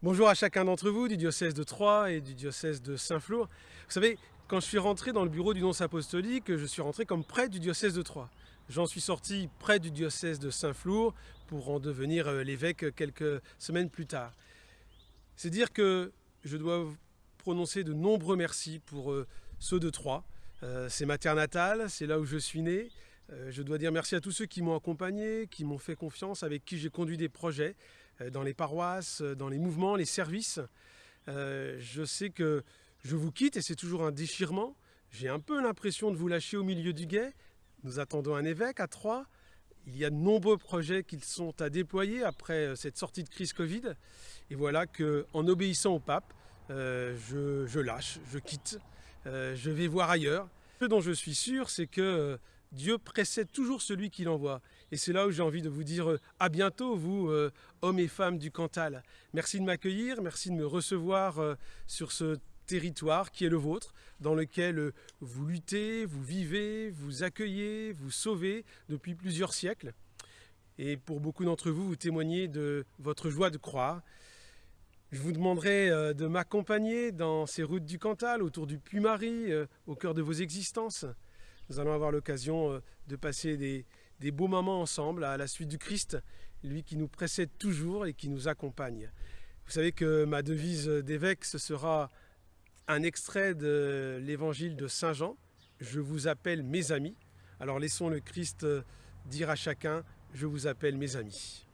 Bonjour à chacun d'entre vous du diocèse de Troyes et du diocèse de Saint-Flour. Vous savez, quand je suis rentré dans le bureau du nonce apostolique, je suis rentré comme prêtre du diocèse de Troyes. J'en suis sorti près du diocèse de Saint-Flour pour en devenir euh, l'évêque quelques semaines plus tard. C'est dire que je dois prononcer de nombreux merci pour euh, ceux de Troyes. Euh, c'est ma terre natale, c'est là où je suis né. Je dois dire merci à tous ceux qui m'ont accompagné, qui m'ont fait confiance, avec qui j'ai conduit des projets dans les paroisses, dans les mouvements, les services. Je sais que je vous quitte et c'est toujours un déchirement. J'ai un peu l'impression de vous lâcher au milieu du guet, nous attendons un évêque à Troyes. Il y a de nombreux projets qui sont à déployer après euh, cette sortie de crise Covid. Et voilà qu'en obéissant au pape, euh, je, lâche, je quitte, euh, je vais voir ailleurs. Ce dont je suis sûr, c'est que Dieu précède toujours celui qui l'envoie. Et c'est là où j'ai envie de vous dire à bientôt, vous, hommes et femmes du Cantal. Merci de m'accueillir, merci de me recevoir sur ce territoire qui est le vôtre, dans lequel euh, vous luttez, vous vivez, vous accueillez, vous sauvez depuis plusieurs siècles. Et pour beaucoup d'entre vous, vous témoignez de votre joie de croire. Je vous demanderai euh, de m'accompagner dans ces routes du Cantal, autour du Puy-Marie, euh, au cœur de vos existences. Nous allons avoir l'occasion de passer des, beaux moments ensemble à la suite du Christ, lui qui nous précède toujours et qui nous accompagne. Vous savez que ma devise d'évêque, ce sera un extrait de l'évangile de Saint Jean. Je vous appelle mes amis. Alors laissons le Christ dire à chacun, je vous appelle mes amis.